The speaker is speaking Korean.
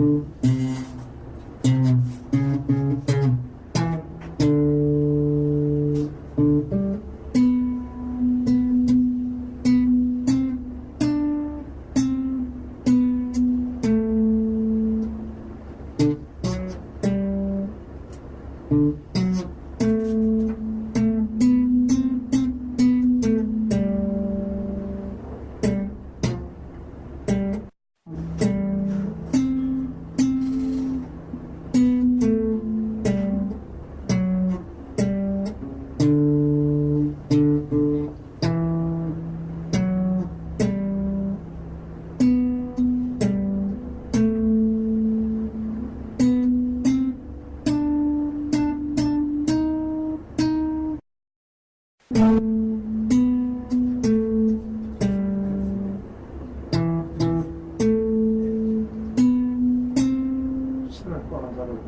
Mm-hmm. 신을 꺼놔 자르고.